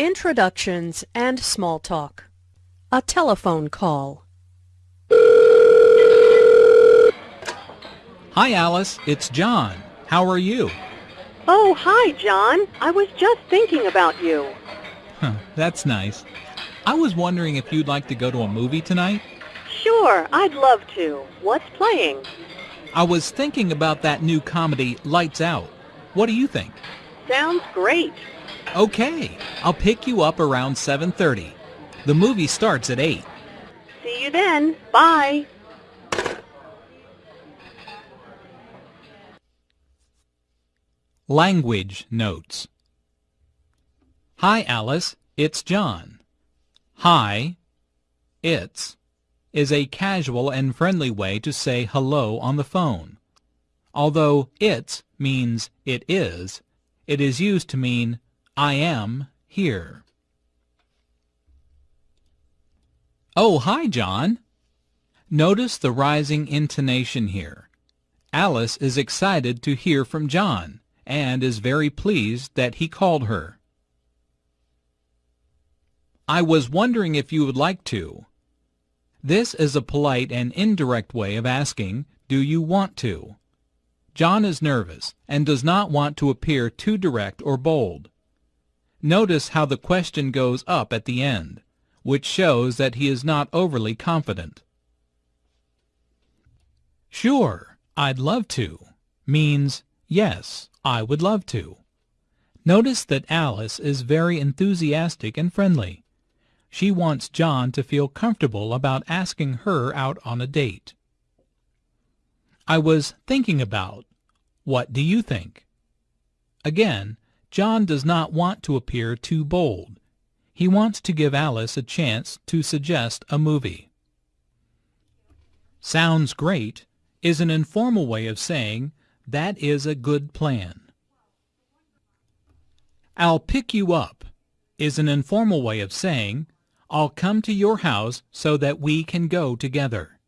Introductions and small talk. A telephone call. Hi, Alice. It's John. How are you? Oh, hi, John. I was just thinking about you. Huh, that's nice. I was wondering if you'd like to go to a movie tonight? Sure, I'd love to. What's playing? I was thinking about that new comedy, Lights Out. What do you think? Sounds great. Okay, I'll pick you up around 7.30. The movie starts at 8. See you then. Bye. Language Notes Hi, Alice. It's John. Hi, it's, is a casual and friendly way to say hello on the phone. Although it's means it is, it is used to mean I am here. Oh, hi, John. Notice the rising intonation here. Alice is excited to hear from John and is very pleased that he called her. I was wondering if you would like to. This is a polite and indirect way of asking, do you want to? John is nervous and does not want to appear too direct or bold. Notice how the question goes up at the end, which shows that he is not overly confident. Sure, I'd love to means yes, I would love to. Notice that Alice is very enthusiastic and friendly. She wants John to feel comfortable about asking her out on a date. I was thinking about. What do you think? Again, John does not want to appear too bold. He wants to give Alice a chance to suggest a movie. Sounds great is an informal way of saying that is a good plan. I'll pick you up is an informal way of saying I'll come to your house so that we can go together.